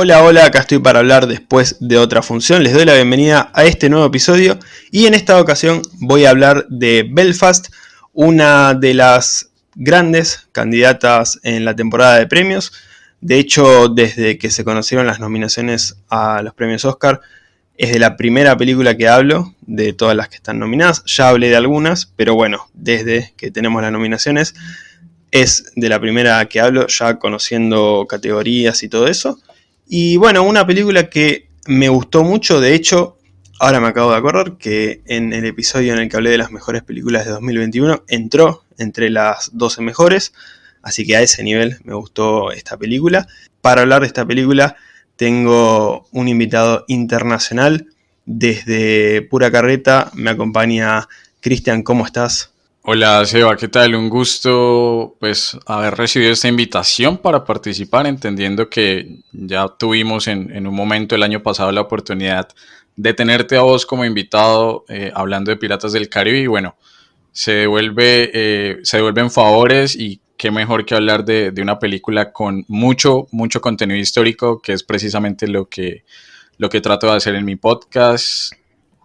Hola, hola, acá estoy para hablar después de otra función. Les doy la bienvenida a este nuevo episodio y en esta ocasión voy a hablar de Belfast, una de las grandes candidatas en la temporada de premios. De hecho, desde que se conocieron las nominaciones a los premios Oscar, es de la primera película que hablo, de todas las que están nominadas. Ya hablé de algunas, pero bueno, desde que tenemos las nominaciones, es de la primera que hablo, ya conociendo categorías y todo eso. Y bueno, una película que me gustó mucho, de hecho, ahora me acabo de acordar que en el episodio en el que hablé de las mejores películas de 2021 entró entre las 12 mejores, así que a ese nivel me gustó esta película. Para hablar de esta película tengo un invitado internacional desde Pura Carreta, me acompaña Cristian, ¿cómo estás? Hola Seba, ¿qué tal? Un gusto pues haber recibido esta invitación para participar, entendiendo que ya tuvimos en, un momento el año pasado la oportunidad de tenerte a vos como invitado eh, hablando de Piratas del Caribe y bueno, se devuelve, eh, se devuelven favores y qué mejor que hablar de, de, una película con mucho, mucho contenido histórico, que es precisamente lo que, lo que trato de hacer en mi podcast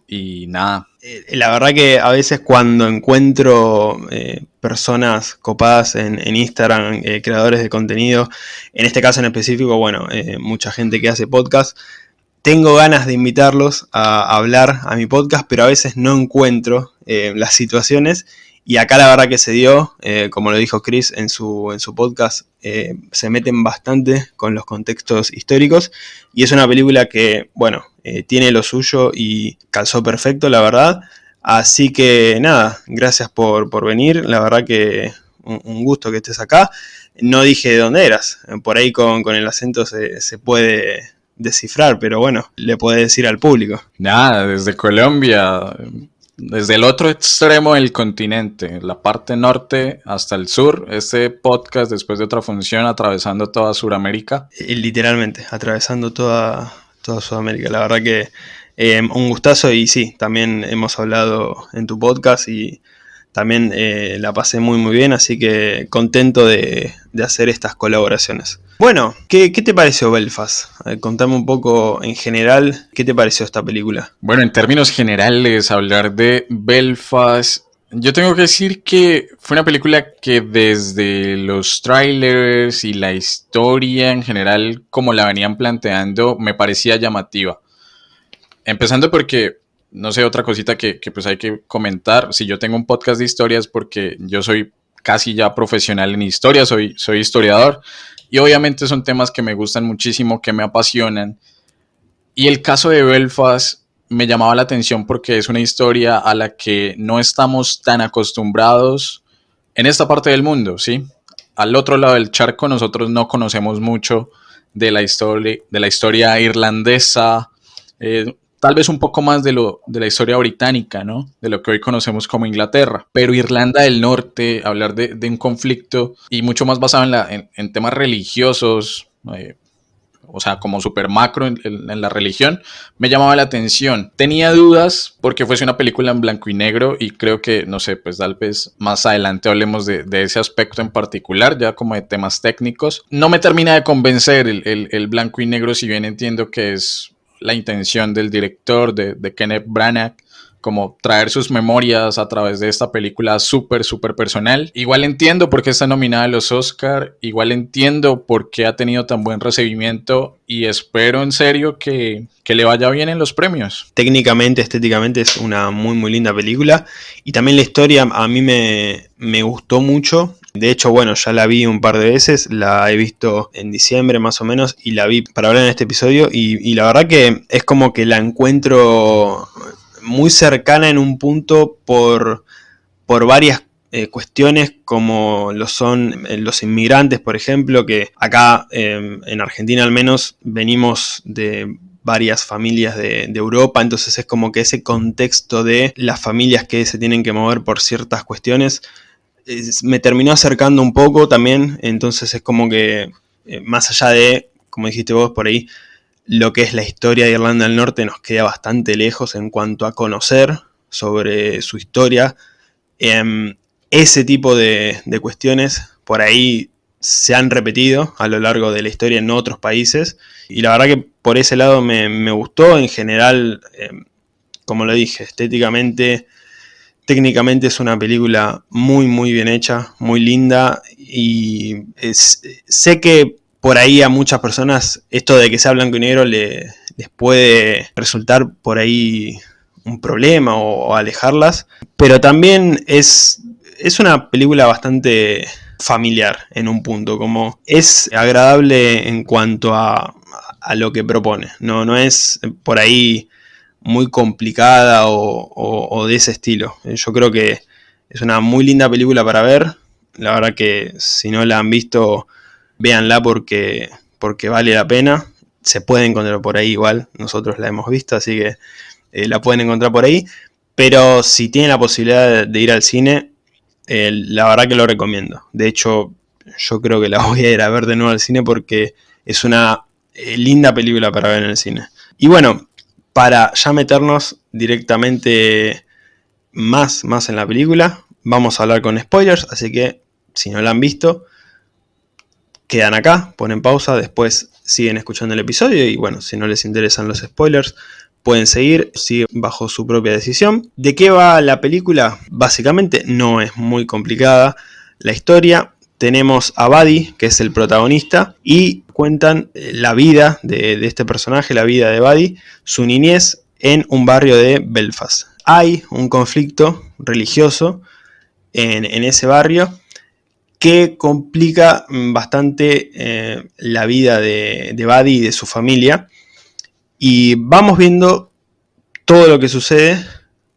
y nada. Eh, la verdad que a veces cuando encuentro eh, personas copadas en, Instagram, eh, creadores de contenido, en este caso en específico, bueno, mucha gente que hace podcast, tengo ganas de invitarlos a hablar a mi podcast, pero a veces no encuentro las situaciones y acá la verdad que se dio, eh, como lo dijo Chris en su, en su podcast, eh, se meten bastante con los contextos históricos y es una película que, bueno, eh, tiene lo suyo y calzó perfecto, la verdad. Así que nada, gracias por, venir, la verdad que un, gusto que estés acá. No dije de dónde eras, por ahí con, el acento se, se puede descifrar, pero bueno, le puedes decir al público. Nada, desde Colombia, desde el otro extremo del continente, la parte norte hasta el sur, este podcast después de otra función atravesando toda Sudamérica. Literalmente, atravesando toda, toda Sudamérica. La verdad que eh, un gustazo y sí, también hemos hablado en tu podcast y también eh, la pasé muy muy bien, así que contento de, hacer estas colaboraciones. Bueno, ¿qué, te pareció Belfast? contame un poco en general, ¿qué te pareció esta película? Bueno, en términos generales, hablar de Belfast, yo tengo que decir que fue una película que desde los trailers y la historia en general, como la venían planteando, me parecía llamativa. Empezando porque no sé, otra cosita que, pues hay que comentar. Si yo tengo un podcast de historias porque yo soy casi ya profesional en historia, soy, soy historiador. Y obviamente son temas que me gustan muchísimo, que me apasionan. Y el caso de Belfast me llamaba la atención porque es una historia a la que no estamos tan acostumbrados en esta parte del mundo, ¿sí? Al otro lado del charco nosotros no conocemos mucho de la historia, de la historia irlandesa, eh, tal vez un poco más de, lo, de la historia británica, ¿no? De lo que hoy conocemos como Inglaterra. Pero Irlanda del Norte, hablar de, un conflicto y mucho más basado en, la, en, temas religiosos, eh, o sea, como super macro en, la religión, me llamaba la atención. Tenía dudas porque fuese una película en blanco y negro y creo que, no sé, pues tal vez más adelante hablemos de, ese aspecto en particular, ya como de temas técnicos. No me termina de convencer el, el blanco y negro, si bien entiendo que es la intención del director, de, Kenneth Branagh, como traer sus memorias a través de esta película súper, súper personal. Igual entiendo por qué está nominada a los Oscar, igual entiendo por qué ha tenido tan buen recibimiento y espero en serio que, que, le vaya bien en los premios. Técnicamente, estéticamente es una muy, muy linda película y también la historia a mí me, me gustó mucho. De hecho, bueno, ya la vi un par de veces, la he visto en diciembre más o menos y la vi para hablar en este episodio y, la verdad que es como que la encuentro muy cercana en un punto por, por varias eh, cuestiones como lo son eh, los inmigrantes, por ejemplo, que acá em, en Argentina al menos venimos de varias familias de, de, Europa, entonces es como que ese contexto de las familias que se tienen que mover por ciertas cuestiones me terminó acercando un poco también, entonces es como que eh, más allá de, como dijiste vos por ahí, lo que es la historia de Irlanda del Norte nos queda bastante lejos en cuanto a conocer sobre su historia. Em, ese tipo de, cuestiones por ahí se han repetido a lo largo de la historia en otros países. Y la verdad que por ese lado me, gustó. En general, eh, como lo dije, estéticamente, técnicamente es una película muy, muy bien hecha, muy linda. Y sé que por ahí a muchas personas esto de que sea blanco y negro les puede resultar por ahí un problema o, alejarlas. Pero también es, es una película bastante familiar en un punto, como es agradable en cuanto a, lo que propone, no, no es por ahí muy complicada o, de ese estilo. Yo creo que es una muy linda película para ver, la verdad que si no la han visto, véanla porque, porque vale la pena, se puede encontrar por ahí igual, nosotros la hemos visto, así que eh, la pueden encontrar por ahí, pero si tienen la posibilidad de ir al cine, la verdad que lo recomiendo. De hecho, yo creo que la voy a ir a ver de nuevo al cine porque es una eh, linda película para ver en el cine. Y bueno, para ya meternos directamente más, más en la película, vamos a hablar con spoilers, así que si no la han visto, quedan acá, ponen pausa, después siguen escuchando el episodio y bueno, si no les interesan los spoilers, pueden seguir, sigue bajo su propia decisión. ¿De qué va la película? Básicamente no es muy complicada la historia. Tenemos a Buddy, que es el protagonista, y cuentan eh, la vida de, este personaje, la vida de Buddy, su niñez en un barrio de Belfast. Hay un conflicto religioso en, ese barrio que complica bastante eh, la vida de, de Buddy y de su familia y vamos viendo todo lo que sucede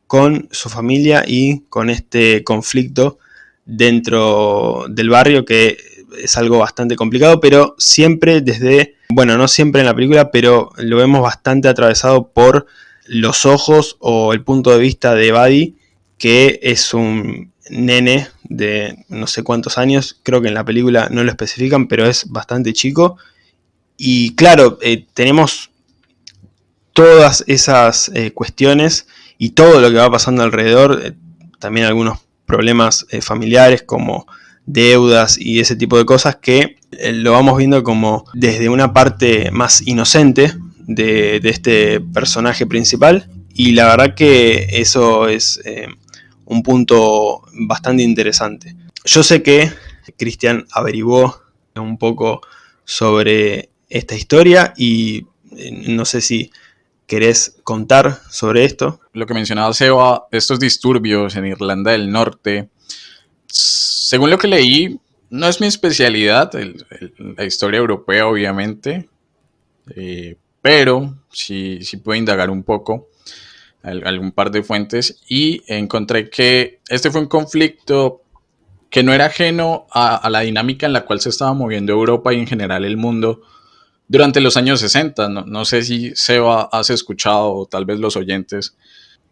con su familia y con este conflicto dentro del barrio que es algo bastante complicado, pero siempre desde, bueno, no siempre en la película, pero lo vemos bastante atravesado por los ojos o el punto de vista de Buddy, que es un nene de no sé cuántos años, creo que en la película no lo especifican, pero es bastante chico. Y claro, eh, tenemos todas esas eh, cuestiones y todo lo que va pasando alrededor, eh, también algunos problemas eh, familiares como deudas y ese tipo de cosas que lo vamos viendo como desde una parte más inocente de, este personaje principal y la verdad que eso es un punto bastante interesante. Yo sé que Cristian averiguó un poco sobre esta historia y no sé si ¿Querés contar sobre esto? Lo que mencionaba Seba, estos disturbios en Irlanda del Norte, según lo que leí, no es mi especialidad, la historia europea obviamente, eh, pero sí, sí puedo indagar un poco algún par de fuentes y encontré que este fue un conflicto que no era ajeno a, la dinámica en la cual se estaba moviendo Europa y en general el mundo durante los años 60. No, sé si Seba has escuchado o tal vez los oyentes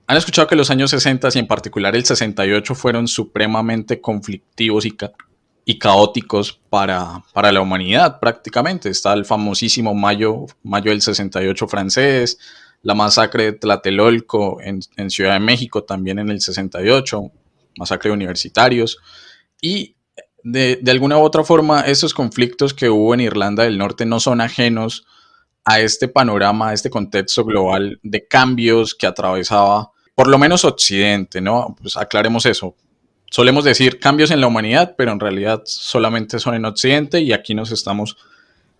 han escuchado que los años 60 y en particular el 68 fueron supremamente conflictivos y, caóticos para, para, la humanidad prácticamente. Está el famosísimo mayo, mayo del 68 francés, la masacre de Tlatelolco en, en Ciudad de México también en el 68, masacre de universitarios. Y de, alguna u otra forma, estos conflictos que hubo en Irlanda del Norte no son ajenos a este panorama, a este contexto global de cambios que atravesaba, por lo menos Occidente, ¿no? Pues aclaremos eso. Solemos decir cambios en la humanidad, pero en realidad solamente son en Occidente y aquí nos estamos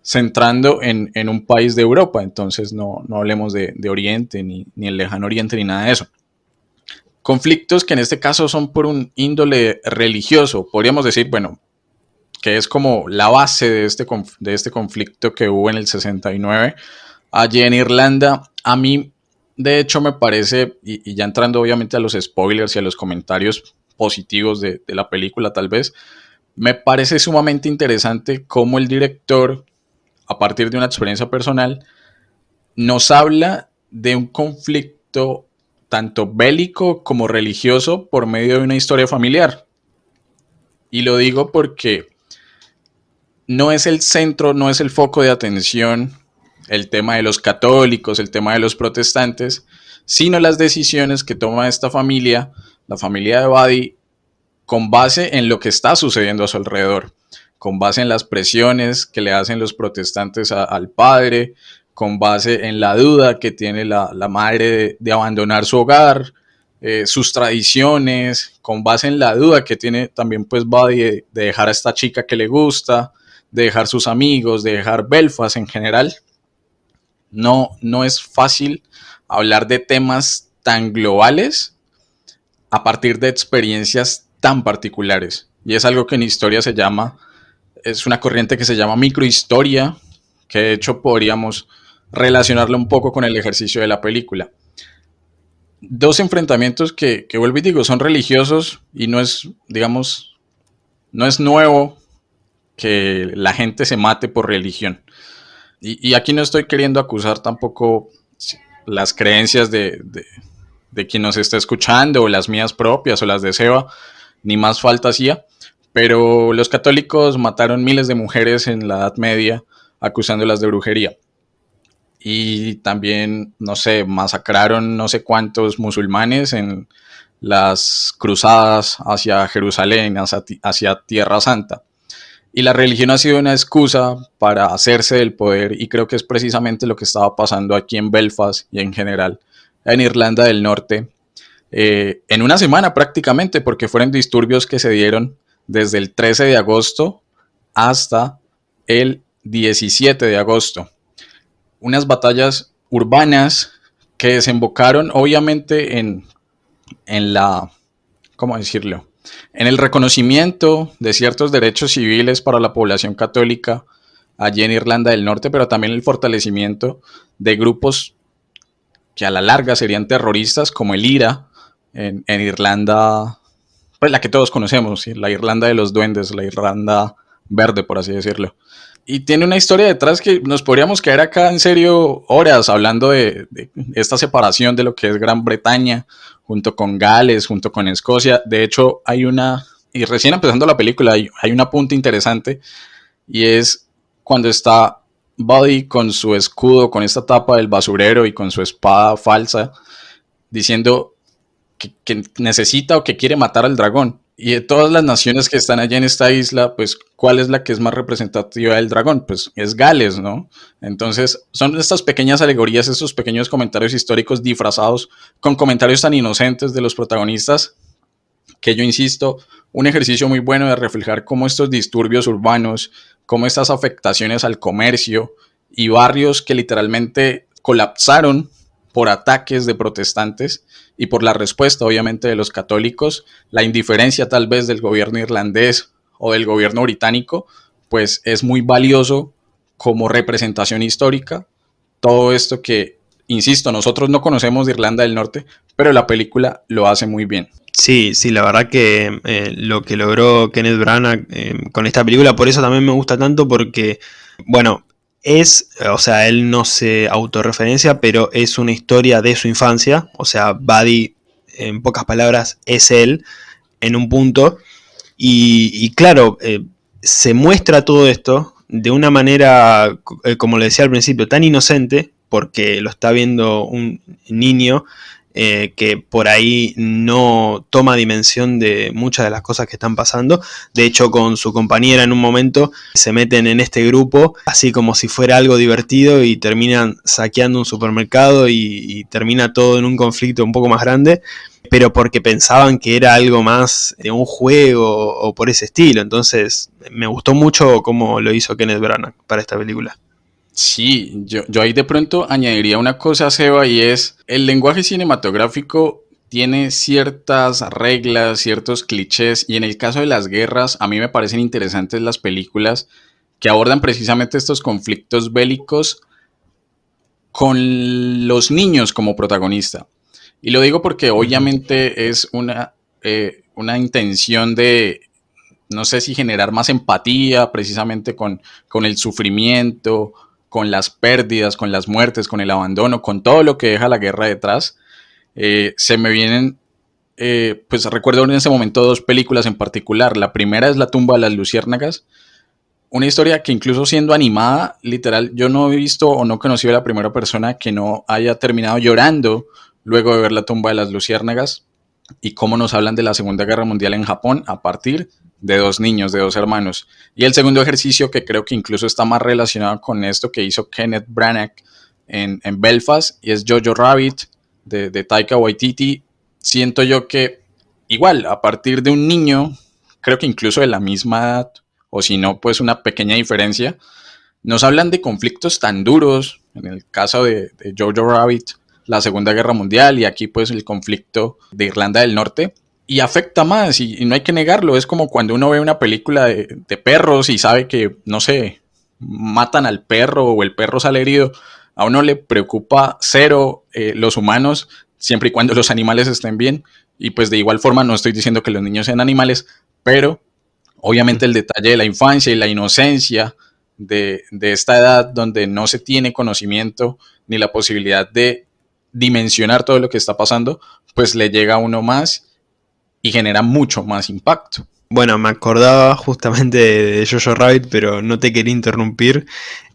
centrando en, un país de Europa, entonces no, hablemos de, Oriente, ni, ni el lejano Oriente, ni nada de eso. Conflictos que en este caso son por un índole religioso. Podríamos decir, bueno, que es como la base de este, de este conflicto que hubo en el 69 allí en Irlanda. A mí, de hecho, me parece, y, ya entrando obviamente a los spoilers y a los comentarios positivos de, de la película tal vez, me parece sumamente interesante cómo el director, a partir de una experiencia personal, nos habla de un conflicto tanto bélico como religioso por medio de una historia familiar. Y lo digo porque no es el centro, no es el foco de atención el tema de los católicos, el tema de los protestantes, sino las decisiones que toma esta familia, la familia de Buddy, con base en lo que está sucediendo a su alrededor, con base en las presiones que le hacen los protestantes al padre, con base en la duda que tiene la, madre de, abandonar su hogar, eh, sus tradiciones, con base en la duda que tiene también pues Buddy de, dejar a esta chica que le gusta, de dejar sus amigos, de dejar Belfast en general. No, no es fácil hablar de temas tan globales a partir de experiencias tan particulares. Y es algo que en historia se llama, es una corriente que se llama microhistoria, que de hecho podríamos relacionarlo un poco con el ejercicio de la película. Dos enfrentamientos que, que vuelvo y digo, son religiosos y no es, digamos, no es nuevo que la gente se mate por religión. Y, aquí no estoy queriendo acusar tampoco las creencias de, de, quien nos está escuchando o las mías propias o las de Seba, ni más falta hacía, pero los católicos mataron miles de mujeres en la Edad Media acusándolas de brujería. Y también, no sé, masacraron no sé cuántos musulmanes en las cruzadas hacia Jerusalén, hacia Tierra Santa. Y la religión ha sido una excusa para hacerse del poder y creo que es precisamente lo que estaba pasando aquí en Belfast y en general en Irlanda del Norte eh, en una semana prácticamente porque fueron disturbios que se dieron desde el 13 de agosto hasta el 17 de agosto. Unas batallas urbanas que desembocaron obviamente en, en la, ¿cómo decirlo? en el reconocimiento de ciertos derechos civiles para la población católica allí en Irlanda del Norte, pero también el fortalecimiento de grupos que a la larga serían terroristas, como el IRA en, Irlanda, pues la que todos conocemos, la Irlanda de los duendes, la Irlanda verde, por así decirlo. Y tiene una historia detrás que nos podríamos quedar acá en serio horas hablando de esta separación de lo que es Gran Bretaña junto con Gales, junto con Escocia. De hecho, hay una, y recién empezando la película, hay, hay un apunte interesante y es cuando está Buddy con su escudo, con esta tapa del basurero y con su espada falsa, diciendo que necesita o que quiere matar al dragón. Y de todas las naciones que están allá en esta isla, pues, ¿cuál es la que es más representativa del dragón? Pues es Gales, ¿no? Entonces, son estas pequeñas alegorías, estos pequeños comentarios históricos disfrazados con comentarios tan inocentes de los protagonistas, que yo insisto, un ejercicio muy bueno de reflejar cómo estos disturbios urbanos, cómo estas afectaciones al comercio y barrios que literalmente colapsaron por ataques de protestantes y por la respuesta obviamente de los católicos, la indiferencia tal vez del gobierno irlandés o del gobierno británico, pues es muy valioso como representación histórica. Todo esto que, insisto, nosotros no conocemos de Irlanda del Norte, pero la película lo hace muy bien. Sí, sí, la verdad que eh, lo que logró Kenneth Branagh eh, con esta película, por eso también me gusta tanto, porque, bueno, es, o sea, él no se autorreferencia, pero es una historia de su infancia. O sea, Buddy, en pocas palabras, es él en un punto. Y, claro, eh, se muestra todo esto de una manera, eh, como le decía al principio, tan inocente, porque lo está viendo un niño eh, que por ahí no toma dimensión de muchas de las cosas que están pasando. De hecho, con su compañera en un momento se meten en este grupo, así como si fuera algo divertido y terminan saqueando un supermercado y, termina todo en un conflicto un poco más grande pero porque pensaban que era algo más de un juego o por ese estilo. Entonces, me gustó mucho cómo lo hizo Kenneth Branagh para esta película. Sí, yo, yo ahí de pronto añadiría una cosa, Seba, y es el lenguaje cinematográfico tiene ciertas reglas, ciertos clichés, y en el caso de las guerras, a mí me parecen interesantes las películas que abordan precisamente estos conflictos bélicos con los niños como protagonista. Y lo digo porque obviamente es una, eh, una intención de, no sé si generar más empatía precisamente con, con el sufrimiento con las pérdidas, con las muertes, con el abandono, con todo lo que deja la guerra detrás, eh, se me vienen, eh, pues recuerdo en ese momento dos películas en particular. La primera es La tumba de las luciérnagas, una historia que incluso siendo animada, literal, yo no he visto o no he conocido a la primera persona que no haya terminado llorando luego de ver La tumba de las luciérnagas y cómo nos hablan de la Segunda Guerra Mundial en Japón a partir de dos niños, de dos hermanos. Y el segundo ejercicio, que creo que incluso está más relacionado con esto que hizo Kenneth Branagh en, Belfast, y es Jojo Rabbit de, de Taika Waititi. Siento yo que igual, a partir de un niño, creo que incluso de la misma edad, o si no, pues una pequeña diferencia, nos hablan de conflictos tan duros, en el caso de, de Jojo Rabbit, la Segunda Guerra Mundial y aquí pues el conflicto de Irlanda del Norte, y afecta más y, no hay que negarlo, es como cuando uno ve una película de, perros y sabe que, no sé, matan al perro o el perro sale herido, a uno le preocupa cero eh, los humanos siempre y cuando los animales estén bien. Y pues de igual forma no estoy diciendo que los niños sean animales, pero obviamente el detalle de la infancia y la inocencia de, de esta edad donde no se tiene conocimiento ni la posibilidad de dimensionar todo lo que está pasando, pues le llega a uno más y genera mucho más impacto. Bueno, me acordaba justamente de Jojo Rabbit, pero no te quería interrumpir.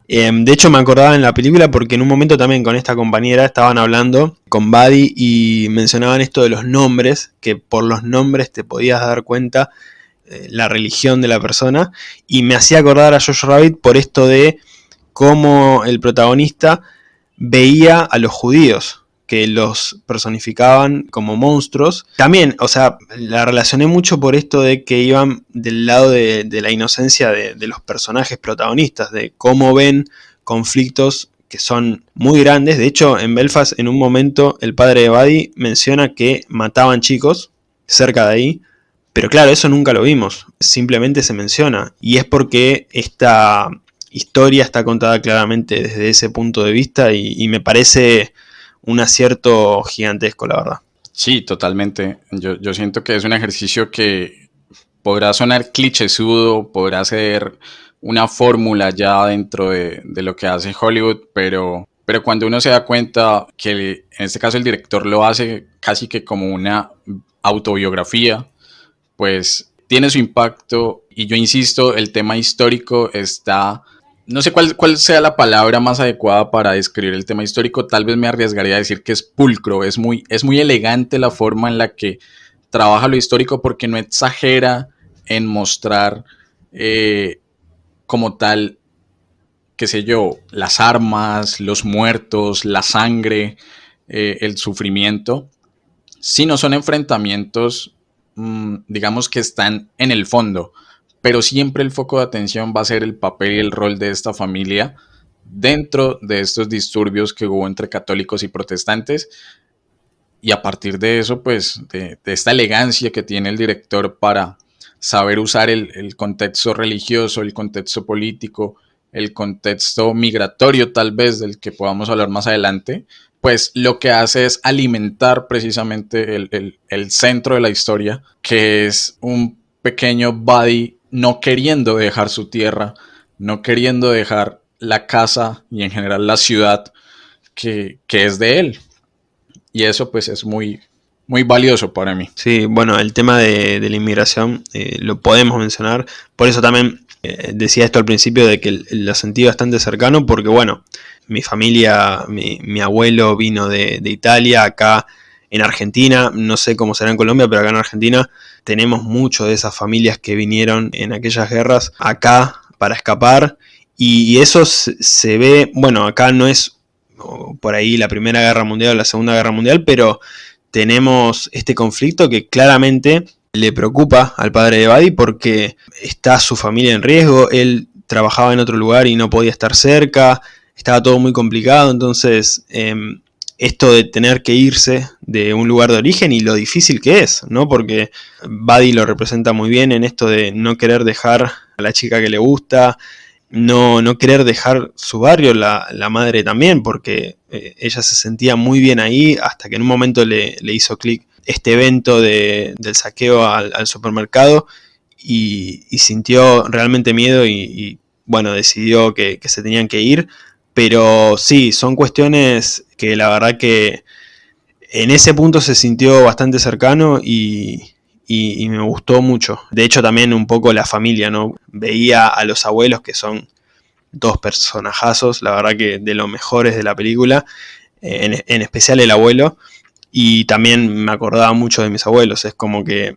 Em, de hecho, me acordaba en la película porque en un momento también con esta compañera estaban hablando con Buddy y mencionaban esto de los nombres, que por los nombres te podías dar cuenta eh, la religión de la persona. Y me hacía acordar a Jojo Rabbit por esto de cómo el protagonista veía a los judíos que los personificaban como monstruos. También, o sea, la relacioné mucho por esto de que iban del lado de, la inocencia de, los personajes protagonistas, de cómo ven conflictos que son muy grandes. De hecho, en Belfast, en un momento, el padre de Buddy menciona que mataban chicos cerca de ahí. Pero claro, eso nunca lo vimos, simplemente se menciona. Y es porque esta historia está contada claramente desde ese punto de vista y me parece un acierto gigantesco, la verdad. Sí, totalmente. Yo, siento que es un ejercicio que podrá sonar clichésudo, podrá ser una fórmula ya dentro de, lo que hace Hollywood, pero, pero cuando uno se da cuenta que en este caso el director lo hace casi que como una autobiografía, pues tiene su impacto y yo insisto, el tema histórico está no sé cuál, cuál sea la palabra más adecuada para describir el tema histórico, tal vez me arriesgaría a decir que es pulcro, es muy, es muy elegante la forma en la que trabaja lo histórico porque no exagera en mostrar eh, como tal, qué sé yo, las armas, los muertos, la sangre, eh, el sufrimiento, sino son enfrentamientos, mm, digamos que están en el fondo pero siempre el foco de atención va a ser el papel y el rol de esta familia dentro de estos disturbios que hubo entre católicos y protestantes. Y a partir de eso, pues, de, esta elegancia que tiene el director para saber usar el, contexto religioso, el contexto político, el contexto migratorio tal vez del que podamos hablar más adelante, pues lo que hace es alimentar precisamente el, el centro de la historia, que es un pequeño body no queriendo dejar su tierra, no queriendo dejar la casa y en general la ciudad que, es de él. Y eso pues es muy, muy valioso para mí. Sí, bueno, el tema de, la inmigración eh, lo podemos mencionar. Por eso también eh, decía esto al principio de que lo sentí bastante cercano porque bueno, mi familia, mi, abuelo vino de, de Italia, acá en Argentina, no sé cómo será en Colombia, pero acá en Argentina tenemos mucho de esas familias que vinieron en aquellas guerras acá para escapar. Y, eso se ve, bueno, acá no es por ahí la Primera Guerra Mundial o la Segunda Guerra Mundial, pero tenemos este conflicto que claramente le preocupa al padre de Badi porque está su familia en riesgo, él trabajaba en otro lugar y no podía estar cerca, estaba todo muy complicado, entonces em, esto de tener que irse de un lugar de origen y lo difícil que es, ¿no? Porque Buddy lo representa muy bien en esto de no querer dejar a la chica que le gusta, no, no querer dejar su barrio, la, madre también, porque eh, ella se sentía muy bien ahí hasta que en un momento le, hizo clic este evento del saqueo al, supermercado y, sintió realmente miedo y, bueno, decidió que se tenían que ir pero sí, son cuestiones que la verdad que en ese punto se sintió bastante cercano y, me gustó mucho. De hecho también un poco la familia, ¿no? Veía a los abuelos que son dos personajazos, la verdad que de los mejores de la película, en, en especial el abuelo, y también me acordaba mucho de mis abuelos, es como que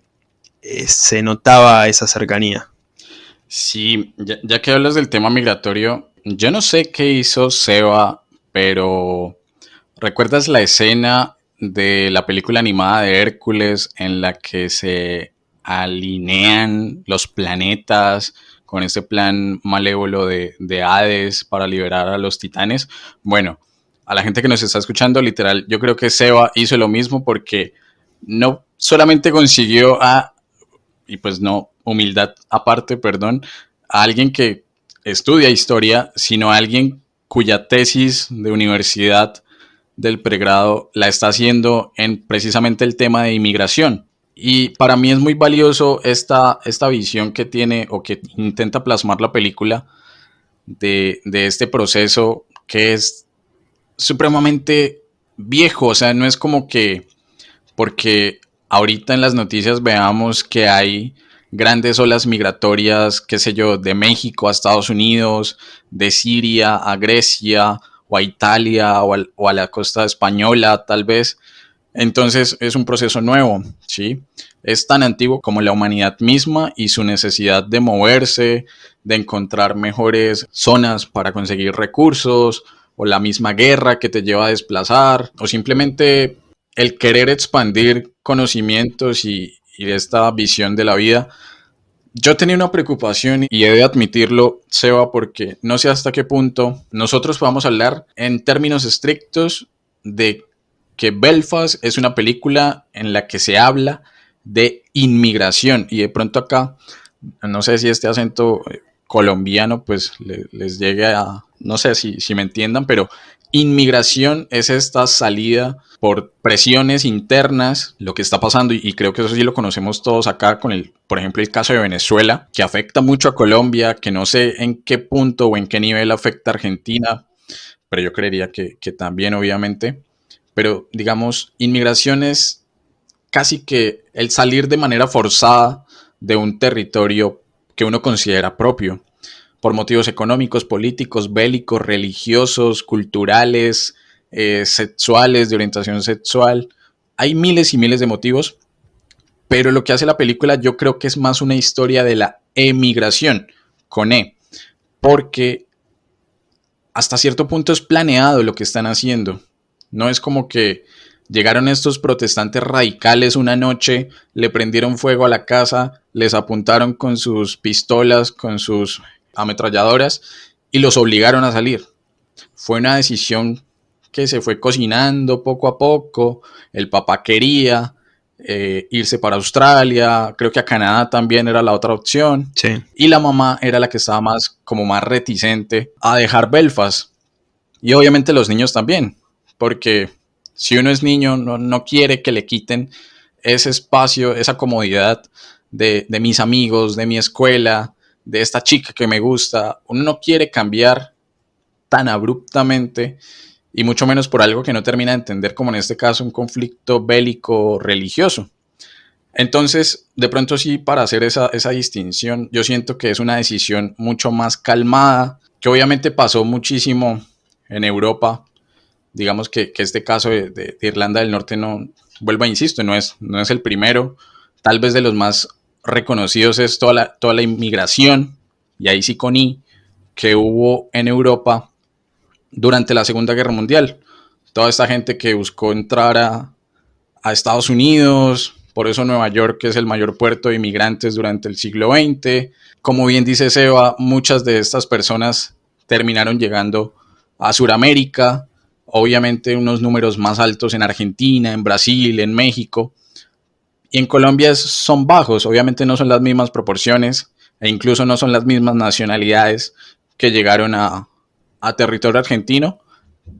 eh, se notaba esa cercanía. Sí, ya, que hablas del tema migratorio, yo no sé qué hizo Seba, pero ¿recuerdas la escena de la película animada de Hércules en la que se alinean los planetas con ese plan malévolo de, de Hades para liberar a los titanes? Bueno, a la gente que nos está escuchando, literal, yo creo que Seba hizo lo mismo porque no solamente consiguió a, y pues no, humildad aparte, perdón, a alguien que estudia historia, sino a alguien cuya tesis de universidad del pregrado la está haciendo en precisamente el tema de inmigración. Y para mí es muy valioso esta, esta visión que tiene o que intenta plasmar la película de, de este proceso que es supremamente viejo, o sea, no es como que porque ahorita en las noticias veamos que hay grandes olas migratorias, qué sé yo, de México a Estados Unidos, de Siria a Grecia o a Italia o a, la costa española tal vez. Entonces es un proceso nuevo, ¿sí? Es tan antiguo como la humanidad misma y su necesidad de moverse, de encontrar mejores zonas para conseguir recursos, o la misma guerra que te lleva a desplazar, o simplemente el querer expandir conocimientos y, esta visión de la vida. Yo tenía una preocupación y he de admitirlo, Seba, porque no sé hasta qué punto nosotros podamos hablar en términos estrictos de que Belfast es una película en la que se habla de inmigración. Y de pronto acá, no sé si este acento eh, colombiano pues les llegue a, no sé si, si me entiendan, pero inmigración es esta salida por presiones internas, lo que está pasando, y creo que eso sí lo conocemos todos acá con el, por ejemplo, el caso de Venezuela, que afecta mucho a Colombia, que no sé en qué punto o en qué nivel afecta a Argentina, pero yo creería que, que también, obviamente. Pero, digamos, inmigración es casi que el salir de manera forzada de un territorio que uno considera propio por motivos económicos, políticos, bélicos, religiosos, culturales, eh, sexuales, de orientación sexual. Hay miles y miles de motivos, pero lo que hace la película yo creo que es más una historia de la emigración, con E, porque hasta cierto punto es planeado lo que están haciendo. No es como que llegaron estos protestantes radicales una noche, le prendieron fuego a la casa, les apuntaron con sus pistolas, con sus ametralladoras y los obligaron a salir. Fue una decisión que se fue cocinando poco a poco. El papá quería eh, irse para Australia, creo que a Canadá también era la otra opción. Y la mamá era la que estaba más, como más reticente a dejar Belfast. Y obviamente los niños también, porque si uno es niño no, no quiere que le quiten ese espacio, esa comodidad de, de mis amigos, de mi escuela, de esta chica que me gusta, uno no quiere cambiar tan abruptamente y mucho menos por algo que no termina de entender, como en este caso un conflicto bélico religioso. Entonces, de pronto sí, para hacer esa, distinción, yo siento que es una decisión mucho más calmada, que obviamente pasó muchísimo en Europa. Digamos que, este caso de, Irlanda del Norte no, vuelvo a insisto, no es, no es el primero, tal vez de los más reconocidos es toda la, toda la inmigración, y ahí sí con que hubo en Europa durante la Segunda Guerra Mundial. Toda esta gente que buscó entrar a, Estados Unidos, por eso Nueva York es el mayor puerto de inmigrantes durante el siglo XX. Como bien dice Seba, muchas de estas personas terminaron llegando a Sudamérica, obviamente unos números más altos en Argentina, en Brasil, en México, y en Colombia son bajos, obviamente no son las mismas proporciones e incluso no son las mismas nacionalidades que llegaron a, territorio argentino,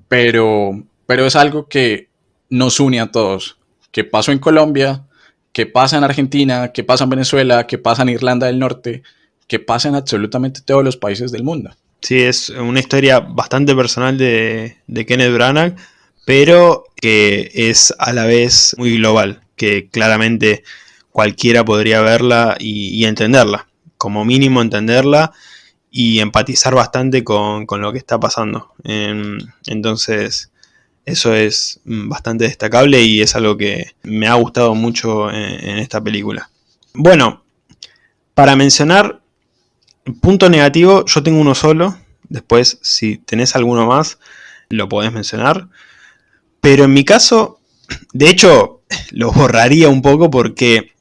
pero, pero es algo que nos une a todos, que pasó en Colombia, que pasa en Argentina, que pasa en Venezuela, que pasa en Irlanda del Norte, que pasa en absolutamente todos los países del mundo. Sí, es una historia bastante personal de, de Kenneth Branagh, pero que es a la vez muy global que claramente cualquiera podría verla y, entenderla. Como mínimo entenderla y empatizar bastante con, lo que está pasando. entonces, eso es bastante destacable y es algo que me ha gustado mucho en, esta película. Bueno, para mencionar, punto negativo, yo tengo uno solo. Después, si tenés alguno más, lo podés mencionar. Pero en mi caso, de hecho, lo borraría un poco porque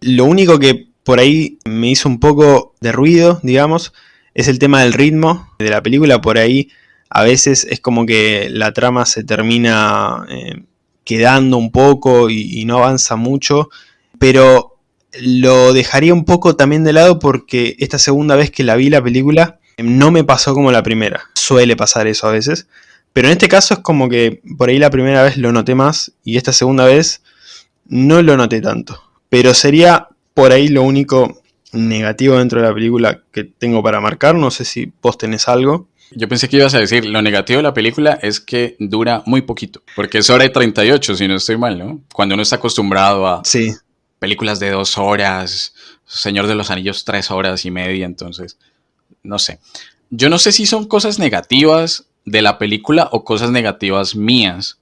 lo único que por ahí me hizo un poco de ruido, digamos, es el tema del ritmo de la película. Por ahí a veces es como que la trama se termina eh, quedando un poco y, no avanza mucho. Pero lo dejaría un poco también de lado porque esta segunda vez que la vi la película no me pasó como la primera. Suele pasar eso a veces. Pero en este caso es como que por ahí la primera vez lo noté más y esta segunda vez no lo noté tanto. Pero sería por ahí lo único negativo dentro de la película que tengo para marcar. No sé si vos tenés algo. Yo pensé que ibas a decir, lo negativo de la película es que dura muy poquito, porque es hora de 38, si no estoy mal, ¿no? Cuando uno está acostumbrado a sí. películas de dos horas, Señor de los Anillos tres horas y media, entonces, no sé. Yo no sé si son cosas negativas de la película o cosas negativas mías.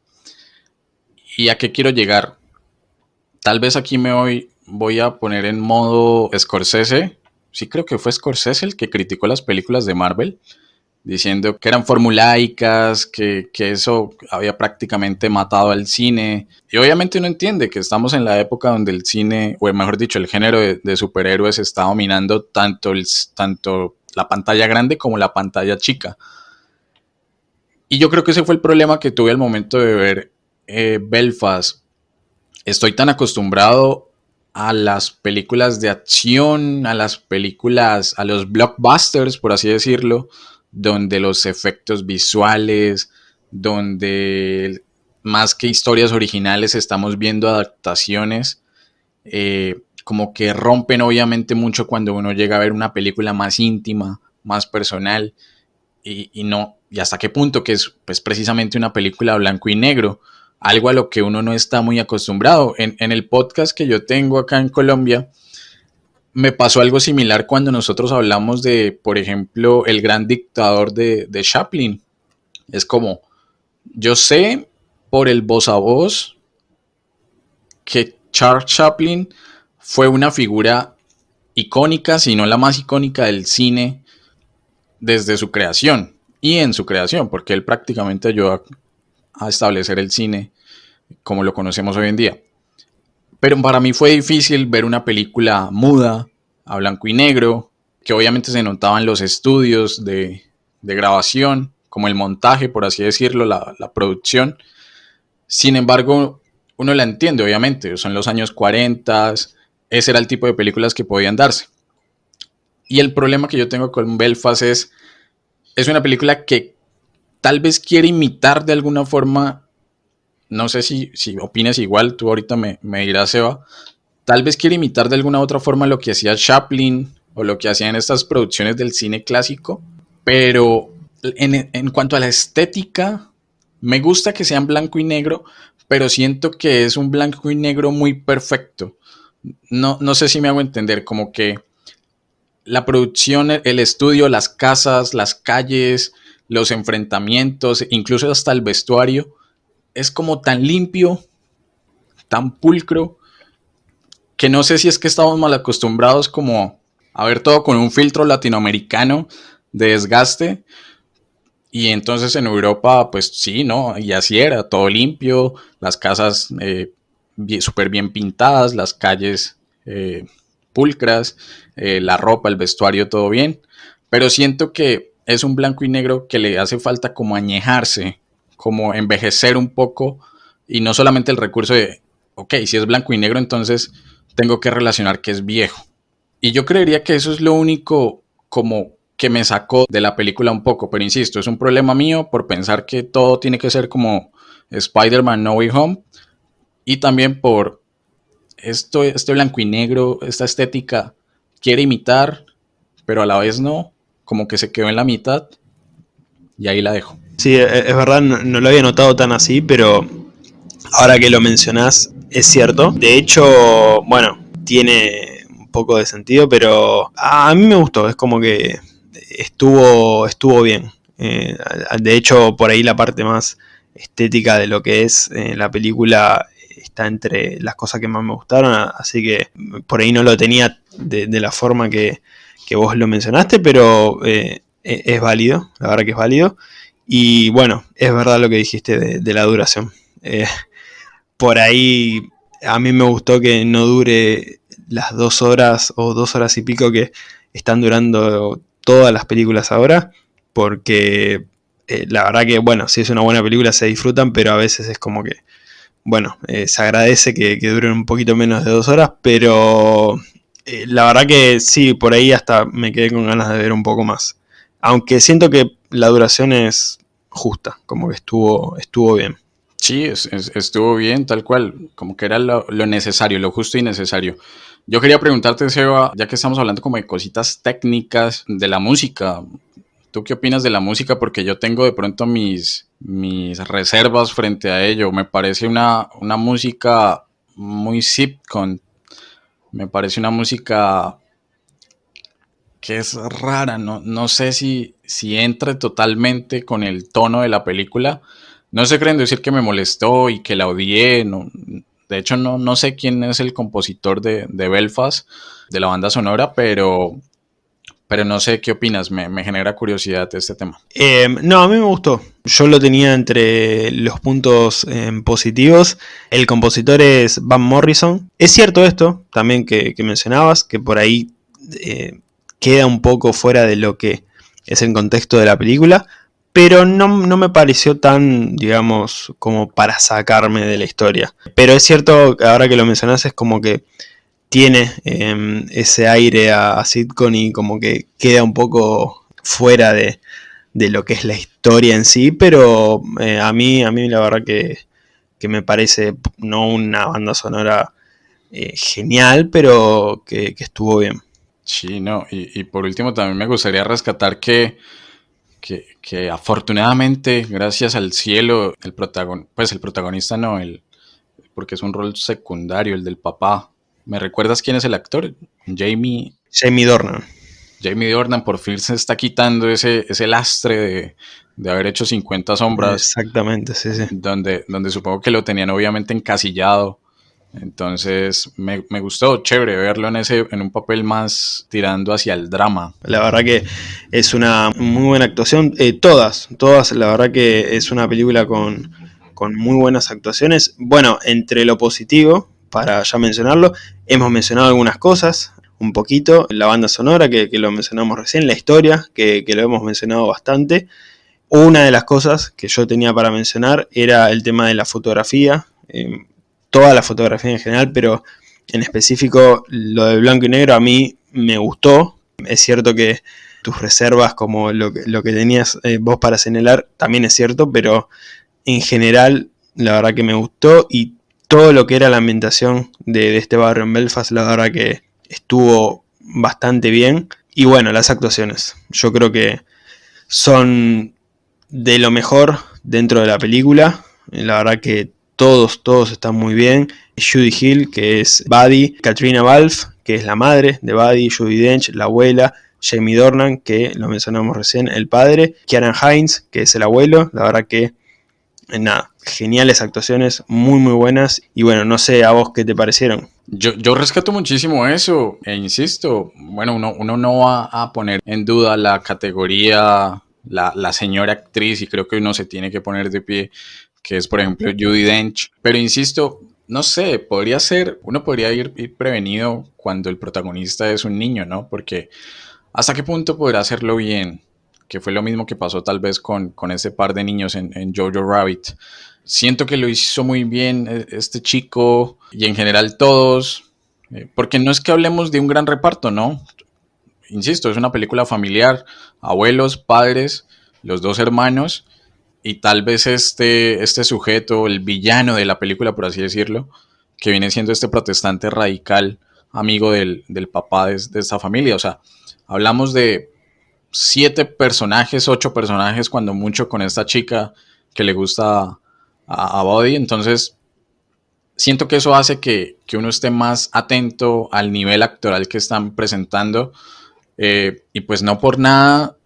¿Y a qué quiero llegar? Tal vez aquí me voy, voy a poner en modo Scorsese. Sí creo que fue Scorsese el que criticó las películas de Marvel diciendo que eran formulaicas, que, que, eso había prácticamente matado al cine. Y obviamente uno entiende que estamos en la época donde el cine, o mejor dicho, el género de, superhéroes está dominando tanto, el, tanto la pantalla grande como la pantalla chica. Y yo creo que ese fue el problema que tuve al momento de ver eh, Belfast. Estoy tan acostumbrado a las películas de acción, a las películas, a los blockbusters, por así decirlo, donde los efectos visuales, donde más que historias originales estamos viendo adaptaciones, eh, como que rompen obviamente mucho cuando uno llega a ver una película más íntima, más personal, y, no, y hasta qué punto que es pues, precisamente una película blanco y negro, algo a lo que uno no está muy acostumbrado. En, el podcast que yo tengo acá en Colombia, me pasó algo similar cuando nosotros hablamos de, por ejemplo, el gran dictador de, Chaplin. Es como, yo sé por el voz a voz que Charles Chaplin fue una figura icónica, si no la más icónica del cine desde su creación y en su creación, porque él prácticamente ayudó a establecer el cine como lo conocemos hoy en día. Pero para mí fue difícil ver una película muda, a blanco y negro, que obviamente se notaban los estudios de, grabación, como el montaje, por así decirlo, la, producción. Sin embargo, uno la entiende, obviamente, son los años 40, ese era el tipo de películas que podían darse. Y el problema que yo tengo con Belfast es, es una película que tal vez quiere imitar de alguna forma no sé si, si opinas igual, tú ahorita me, me dirás, Eva, tal vez quiere imitar de alguna otra forma lo que hacía Chaplin o lo que hacían estas producciones del cine clásico, pero en, cuanto a la estética, me gusta que sean blanco y negro, pero siento que es un blanco y negro muy perfecto. No, no sé si me hago entender, como que la producción, el estudio, las casas, las calles, los enfrentamientos, incluso hasta el vestuario, es como tan limpio, tan pulcro, que no sé si es que estamos mal acostumbrados como a ver todo con un filtro latinoamericano de desgaste. Y entonces en Europa, pues sí, ¿no? Y así era, todo limpio, las casas eh, súper bien pintadas, las calles eh, pulcras, eh, la ropa, el vestuario, todo bien. Pero siento que es un blanco y negro que le hace falta como añejarse como envejecer un poco y no solamente el recurso de, ok, si es blanco y negro, entonces tengo que relacionar que es viejo. Y yo creería que eso es lo único como que me sacó de la película un poco, pero insisto, es un problema mío por pensar que todo tiene que ser como Spider-Man No Way Home y también por esto, este blanco y negro, esta estética quiere imitar, pero a la vez no, como que se quedó en la mitad y ahí la dejo. Sí, e, es verdad, no, lo había notado tan así, pero ahora que lo mencionás, es cierto. De hecho, bueno, tiene un poco de sentido, pero a mí me gustó, es como que estuvo, estuvo bien. Eh, de hecho, por ahí la parte más estética de lo que es eh, la película está entre las cosas que más me gustaron, así que por ahí no lo tenía de, la forma que, vos lo mencionaste, pero eh, e, es válido, la verdad que es válido. Y bueno, es verdad lo que dijiste de, la duración. Eh, por ahí a mí me gustó que no dure las dos horas o dos horas y pico que están durando todas las películas ahora, porque eh, la verdad que, bueno, si es una buena película se disfrutan, pero a veces es como que, bueno, se agradece que, duren un poquito menos de dos horas, pero eh, la verdad que sí, por ahí hasta me quedé con ganas de ver un poco más. Aunque siento que la duración es justa, como que estuvo, estuvo bien. Sí, estuvo bien, tal cual, como que era lo, lo, necesario, lo justo y necesario. Yo quería preguntarte, Seba, ya que estamos hablando como de cositas técnicas de la música, ¿Tú qué opinas de la música? Porque yo tengo de pronto mis, mis reservas frente a ello. Me parece una, una música muy sitcom. Me parece una música que es rara. No, no sé si, si entre totalmente con el tono de la película. No se creen decir que me molestó y que la odié. de hecho, no, no sé quién es el compositor de, de Belfast, de la banda sonora, pero pero no sé qué opinas, me, genera curiosidad este tema. Eh, no, a mí me gustó. Yo lo tenía entre los puntos eh, positivos. El compositor es Van Morrison. Es cierto esto, también que, mencionabas, que por ahí eh, queda un poco fuera de lo que es el contexto de la película, pero no, no, me pareció tan, digamos, como para sacarme de la historia. Pero es cierto, ahora que lo mencionas, es como que tiene em, ese aire a, sitcom y como que queda un poco fuera de, lo que es la historia en sí, pero eh, a mí, a mí la verdad que, me parece no una banda sonora eh, genial, pero que, estuvo bien. Sí, no, y, por último también me gustaría rescatar que, que, afortunadamente, gracias al cielo, el protagon pues el protagonista no, el, porque es un rol secundario, el del papá, ¿Me recuerdas quién es el actor? Jamie. Jamie Dornan. Jamie Dornan por fin se está quitando ese, ese lastre de, haber hecho 50 sombras. Exactamente, sí, sí. Donde, donde supongo que lo tenían obviamente encasillado. Entonces me, gustó, chévere verlo en ese, en un papel más tirando hacia el drama. La verdad que es una muy buena actuación. Eh, todas, todas, la verdad que es una película con, con muy buenas actuaciones. Bueno, entre lo positivo, para ya mencionarlo. Hemos mencionado algunas cosas, un poquito, la banda sonora, que, lo mencionamos recién, la historia, que, lo hemos mencionado bastante. Una de las cosas que yo tenía para mencionar era el tema de la fotografía, eh, toda la fotografía en general, pero en específico lo de blanco y negro a mí me gustó. Es cierto que tus reservas, como lo que, lo que tenías eh, vos para señalar, también es cierto, pero en general la verdad que me gustó todo lo que era la ambientación de, este barrio en Belfast, la verdad que estuvo bastante bien. Y bueno, las actuaciones. Yo creo que son de lo mejor dentro de la película. La verdad que todos, todos están muy bien. Judy Hill, que es Buddy, Katrina Balfe, que es la madre de Buddy, Judy Dench, la abuela, Jamie Dornan, que lo mencionamos recién, el padre, Kieran Hines, que es el abuelo. La verdad que nada, geniales actuaciones, muy muy buenas. Y bueno, no sé a vos qué te parecieron. Yo, yo rescato muchísimo eso, e insisto, bueno, uno, uno no va a poner en duda la categoría, la, la señora actriz, y creo que uno se tiene que poner de pie, que es por ejemplo Judy Dench. Pero insisto, no sé, podría ser, uno podría ir, ir, prevenido cuando el protagonista es un niño, ¿no? Porque hasta qué punto podrá hacerlo bien que fue lo mismo que pasó tal vez con, con ese par de niños en, Jojo Rabbit. Siento que lo hizo muy bien eh, este chico y en general todos, eh, porque no es que hablemos de un gran reparto, ¿no? Insisto, es una película familiar, abuelos, padres, los dos hermanos y tal vez este, este sujeto, el villano de la película, por así decirlo, que viene siendo este protestante radical, amigo del, del papá de, de esta familia. O sea, hablamos de siete personajes, ocho personajes, cuando mucho con esta chica que le gusta a, Body. Entonces, siento que eso hace que, uno esté más atento al nivel actoral que están presentando. Eh, y pues no por nada,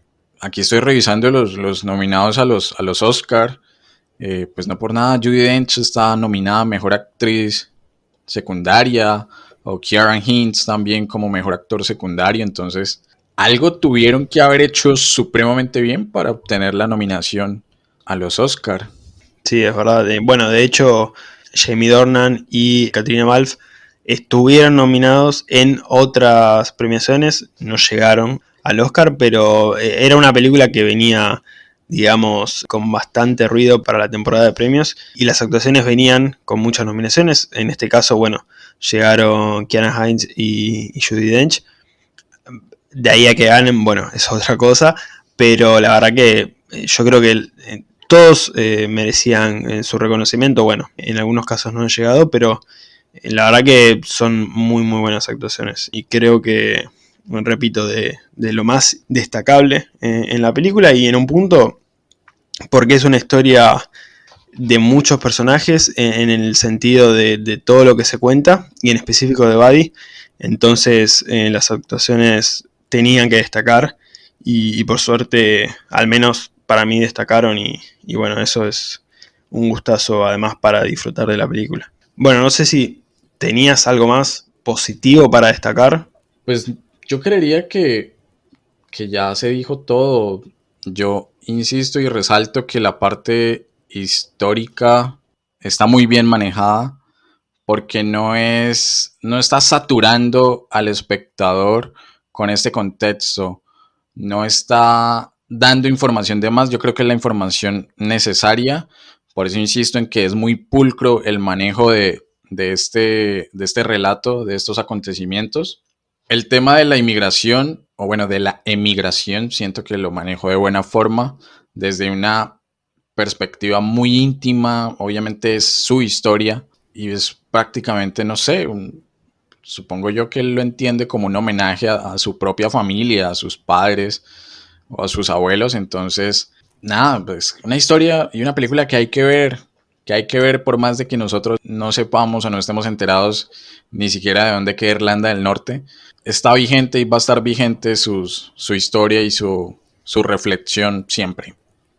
aquí estoy revisando los, nominados a los, a los Oscar Eh, pues no por nada, Judy Dench está nominada a Mejor Actriz Secundaria, o Kieran Hintz también como Mejor Actor Secundario, entonces algo tuvieron que haber hecho supremamente bien para obtener la nominación a los Oscar. Sí, es verdad. Bueno, de hecho, Jamie Dornan y Katrina Balfe estuvieron nominados en otras premiaciones, no llegaron al Oscar, pero eh, era una película que venía, digamos, con bastante ruido para la temporada de premios y las actuaciones venían con muchas nominaciones. En este caso, bueno, llegaron Kiana Hines y, Judy Dench. De ahí a que ganen, bueno, es otra cosa, pero la verdad que eh, yo creo que eh, todos merecían su reconocimiento. Bueno, en algunos casos no han llegado, pero la verdad que son muy muy buenas actuaciones y creo que, repito, de, lo más destacable en, la película y en un punto porque es una historia de muchos personajes en, el sentido de, todo lo que se cuenta y en específico de Buddy. Entonces eh, las actuaciones tenían que destacar y, por suerte al menos para mí destacaron y, y bueno, eso es un gustazo además para disfrutar de la película. Bueno, no sé si ¿Tenías algo más positivo para destacar? Pues yo creería que, que ya se dijo todo. Yo insisto y resalto que la parte histórica está muy bien manejada porque no es no está saturando al espectador con este contexto, no está dando información de más, yo creo que es la información necesaria, por eso insisto en que es muy pulcro el manejo de, de este, de este relato, de estos acontecimientos. El tema de la inmigración, o bueno, de la emigración, siento que lo manejo de buena forma, desde una perspectiva muy íntima, obviamente es su historia y es prácticamente, no sé, supongo yo que él lo entiende como un homenaje a, a, su propia familia, a sus padres o a sus abuelos, entonces, nada, pues una historia y una película que hay que ver, que hay que ver por más de que nosotros no sepamos o no estemos enterados ni siquiera de dónde queda Irlanda del Norte, está vigente y va a estar vigente su historia y su, reflexión siempre.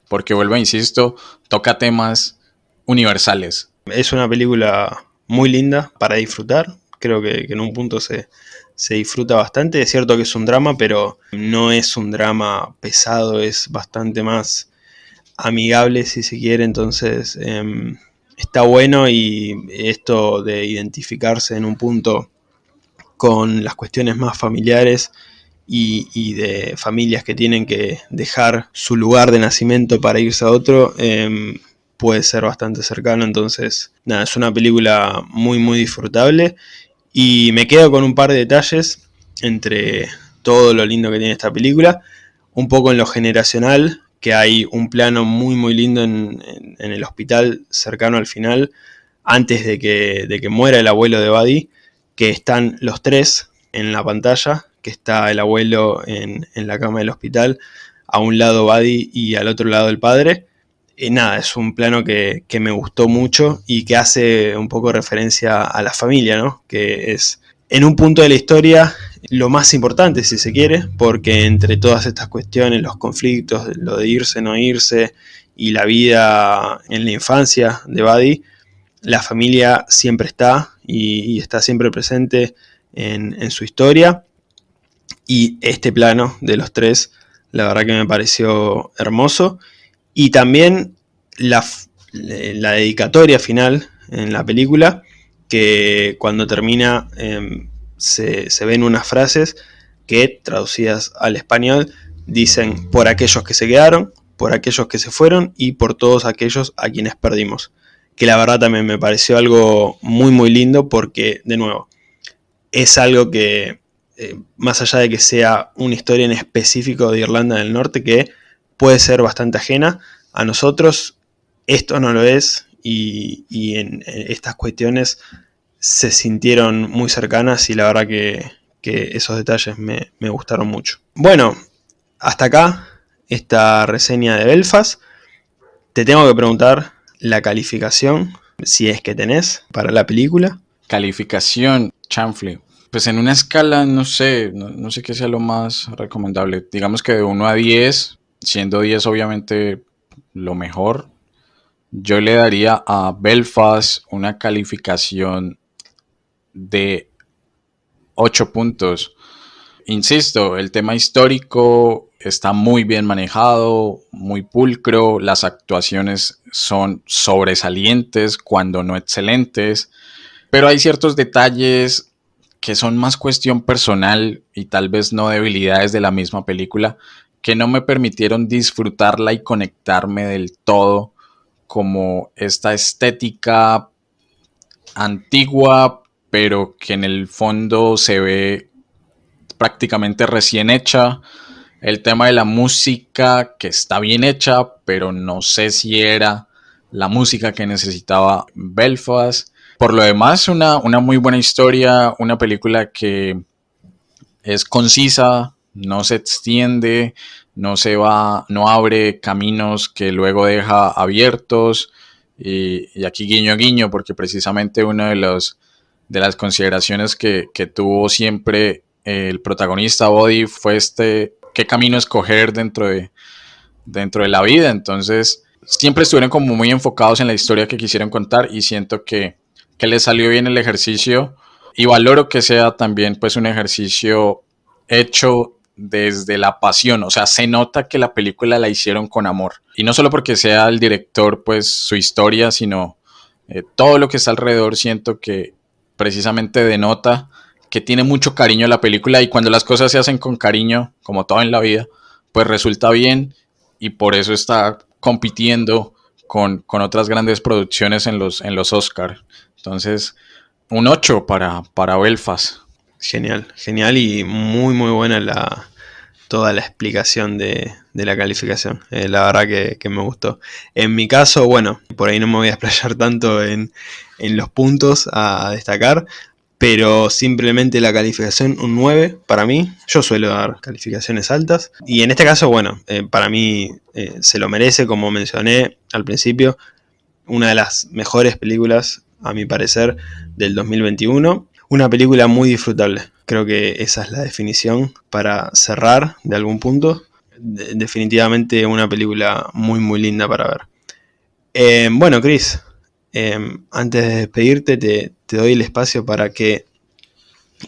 Porque vuelvo, insisto, toca temas universales. Es una película muy linda para disfrutar. Creo que, en un punto se, disfruta bastante. Es cierto que es un drama, pero no es un drama pesado, es bastante más amigable si se quiere, entonces em, está bueno y esto de identificarse en un punto con las cuestiones más familiares y, de familias que tienen que dejar su lugar de nacimiento para irse a otro, em, puede ser bastante cercano, entonces nada, es una película muy muy disfrutable y me quedo con un par de detalles entre todo lo lindo que tiene esta película, un poco en lo generacional, que hay un plano muy muy lindo en, el hospital cercano al final, antes de que, de que muera el abuelo de Buddy, que están los tres en la pantalla, que está el abuelo en, la cama del hospital, a un lado Buddy y al otro lado el padre. Y nada, es un plano que, que me gustó mucho y que hace un poco referencia a la familia, ¿no? Que es en un punto de la historia lo más importante, si se quiere, porque entre todas estas cuestiones, los conflictos, lo de irse, no irse y la vida en la infancia de Buddy, la familia siempre está y, está siempre presente en, su historia. Y este plano de los tres, la verdad que me pareció hermoso. Y también la, la dedicatoria final en la película, que cuando termina em, se, ven unas frases que traducidas al español dicen por aquellos que se quedaron, por aquellos que se fueron y por todos aquellos a quienes perdimos. Que la verdad también me pareció algo muy muy lindo porque, de nuevo, es algo que, eh, más allá de que sea una historia en específico de Irlanda del Norte, que puede ser bastante ajena a nosotros, esto no lo es y, y en, estas cuestiones se sintieron muy cercanas y la verdad que, esos detalles me, gustaron mucho. Bueno, hasta acá esta reseña de Belfast. Te tengo que preguntar la calificación, si es que tenés, para la película. Calificación, chanfle. Pues en una escala, no sé, no, no, sé qué sea lo más recomendable. Digamos que de 1 a 10, siendo 10 obviamente lo mejor, yo le daría a Belfast una calificación de 8 puntos. Insisto, el tema histórico está muy bien manejado, muy pulcro, las actuaciones son sobresalientes, cuando no excelentes, pero hay ciertos detalles que son más cuestión personal y tal vez no debilidades de la misma película que no me permitieron disfrutarla y conectarme del todo como esta estética antigua pero que en el fondo se ve prácticamente recién hecha. El tema de la música que está bien hecha, pero no sé si era la música que necesitaba Belfast. Por lo demás, una, una muy buena historia, una película que es concisa, no se extiende, no se va, no abre caminos que luego deja abiertos. Y, aquí guiño guiño, porque precisamente uno de los de las consideraciones que, que tuvo siempre el protagonista Body fue este qué camino escoger dentro de, dentro de la vida. Entonces, siempre estuvieron como muy enfocados en la historia que quisieron contar y siento que, que les salió bien el ejercicio y valoro que sea también pues un ejercicio hecho desde la pasión, o sea, se nota que la película la hicieron con amor y no solo porque sea el director pues su historia, sino eh, todo lo que está alrededor siento que precisamente denota que tiene mucho cariño la película y cuando las cosas se hacen con cariño, como todo en la vida, pues resulta bien y por eso está compitiendo con, otras grandes producciones en los, en los Oscars. Entonces, un 8 para, para Belfast. Genial, genial y muy muy buena la, toda la explicación de, la calificación. Eh, la verdad que, me gustó. En mi caso, bueno, por ahí no me voy a explayar tanto en, en los puntos a destacar, pero simplemente la calificación un 9 para mí. Yo suelo dar calificaciones altas y en este caso, bueno, eh, para mí eh, se lo merece, como mencioné al principio, una de las mejores películas, a mi parecer, del 2021. Una película muy disfrutable. Creo que esa es la definición para cerrar de algún punto. definitivamente una película muy muy linda para ver. Eh, bueno, Chris, Em, antes de despedirte, te, doy el espacio para que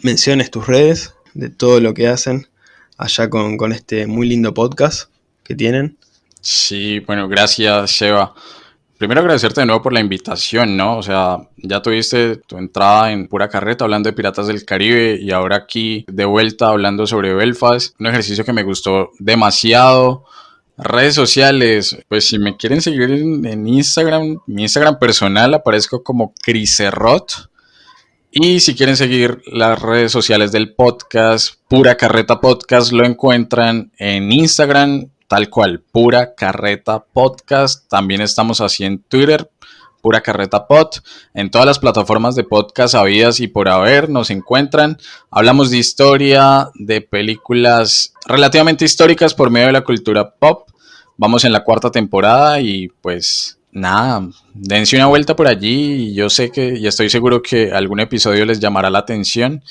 menciones tus redes, de todo lo que hacen allá con, este muy lindo podcast que tienen. Sí, bueno, gracias, Sheva. Primero agradecerte de nuevo por la invitación, ¿no? O sea, ya tuviste tu entrada en pura carreta hablando de Piratas del Caribe y ahora aquí de vuelta hablando sobre Belfast, un ejercicio que me gustó demasiado. Redes sociales, pues si me quieren seguir en, Instagram, mi Instagram personal aparezco como Criserrot. Y si quieren seguir las redes sociales del podcast, Pura Carreta Podcast, lo encuentran en Instagram, tal cual, Pura Carreta Podcast. También estamos así en Twitter, Pura Carreta Pod. En todas las plataformas de podcast habidas y por haber nos encuentran. Hablamos de historia, de películas relativamente históricas por medio de la cultura pop. Vamos en la cuarta temporada y pues nada, dense una vuelta por allí y yo sé que y estoy seguro que algún episodio les llamará la atención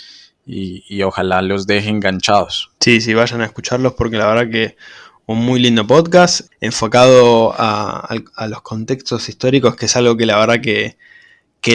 y, ojalá los deje enganchados. Sí, sí, vayan a escucharlos porque la verdad que un muy lindo podcast enfocado a, los contextos históricos, que es algo que la verdad que,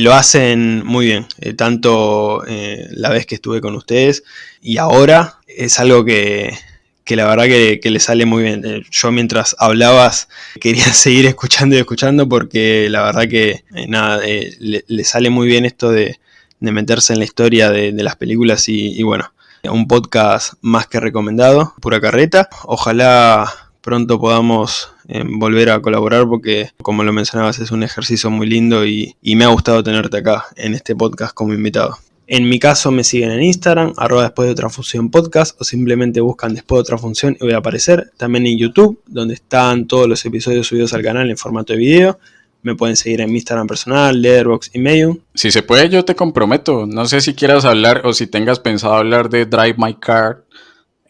lo hacen muy bien. Eh, tanto eh, la vez que estuve con ustedes y ahora es algo que, que la verdad que, le sale muy bien. Eh, yo mientras hablabas quería seguir escuchando y escuchando porque la verdad que nada, le, sale muy bien esto de, meterse en la historia de, las películas y, bueno, un podcast más que recomendado, pura carreta. Ojalá pronto podamos volver a colaborar porque como lo mencionabas es un ejercicio muy lindo y me ha gustado tenerte acá en este podcast como invitado. En mi caso me siguen en Instagram, arroba después de otra función podcast o simplemente buscan después de otra función y voy a aparecer. También en YouTube, donde están todos los episodios subidos al canal en formato de video. Me pueden seguir en mi Instagram personal, Letterboxd y Medium. Si se puede, yo te comprometo. No sé si quieras hablar o si tengas pensado hablar de Drive My Car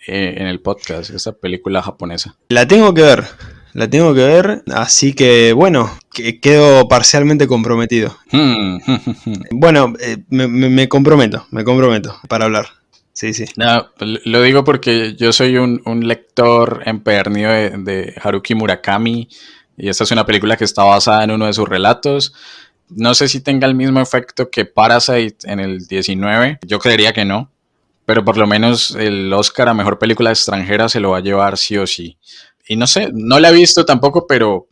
eh, en el podcast, esa película japonesa. La tengo que ver la tengo que ver, así que bueno, que quedo parcialmente comprometido. Hmm. bueno, eh, me, comprometo, me comprometo para hablar. Sí, sí. lo digo porque yo soy un, lector empedernido de, Haruki Murakami. Y esta es una película que está basada en uno de sus relatos. No sé si tenga el mismo efecto que Parasite en el 19. Yo creería que no. Pero por lo menos el Oscar a Mejor Película Extranjera se lo va a llevar sí o sí. Y no sé, no la he visto tampoco, pero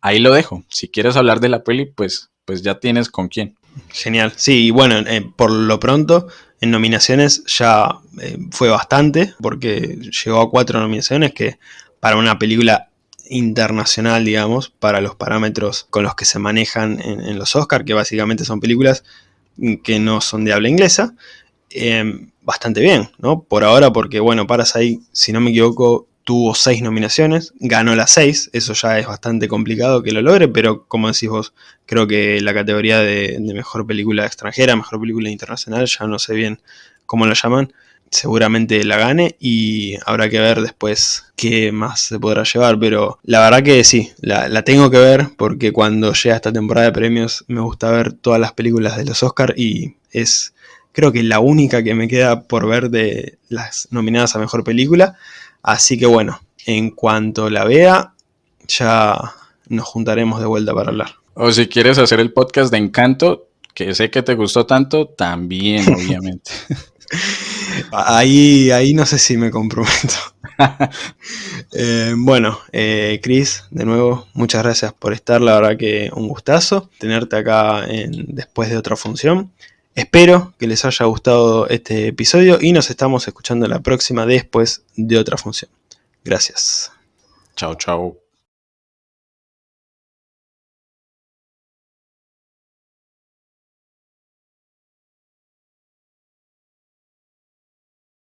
ahí lo dejo. Si quieres hablar de la peli, pues, pues ya tienes con quién. Genial. Sí, bueno, eh, por lo pronto, en nominaciones ya eh, fue bastante, porque llegó a cuatro nominaciones, que para una película internacional, digamos, para los parámetros con los que se manejan en, los Oscars, que básicamente son películas que no son de habla inglesa, em, bastante bien, ¿no? Por ahora, porque bueno, Parasite, si no me equivoco, tuvo seis nominaciones, ganó las seis, eso ya es bastante complicado que lo logre, pero como decís vos, creo que la categoría de, mejor película extranjera, mejor película internacional, ya no sé bien cómo lo llaman, seguramente la gane y habrá que ver después qué más se podrá llevar, pero la verdad que sí, la, tengo que ver porque cuando llega esta temporada de premios me gusta ver todas las películas de los Oscars y es creo que la única que me queda por ver de las nominadas a Mejor Película, así que bueno, en cuanto la vea ya nos juntaremos de vuelta para hablar. O si quieres hacer el podcast de Encanto, que sé que te gustó tanto, también obviamente. Ahí, ahí no sé si me comprometo. Eh, bueno, eh, Chris, de nuevo, muchas gracias por estar. La verdad que un gustazo tenerte acá en, después de otra función. Espero que les haya gustado este episodio y nos estamos escuchando la próxima después de otra función. Gracias. Chao, chao.